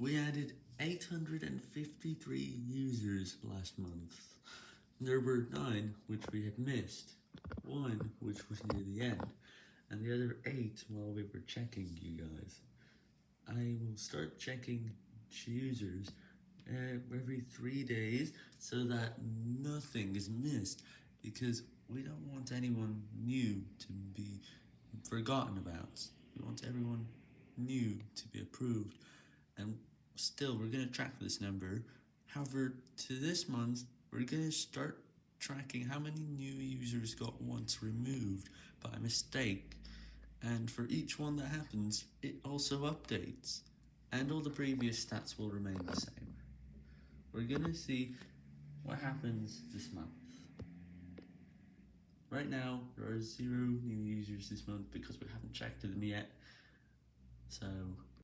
We added 853 users last month. There were 9 which we had missed, 1 which was near the end, and the other 8 while we were checking you guys. I will start checking users uh, every 3 days so that nothing is missed, because we don't want anyone new to be forgotten about. We want everyone new to be approved, and still, we're going to track this number. However, to this month, we're going to start tracking how many new users got once removed by mistake, and for each one that happens, it also updates, and all the previous stats will remain the same. We're going to see what happens this month. Right now, there are zero new users this month because we haven't checked them yet, so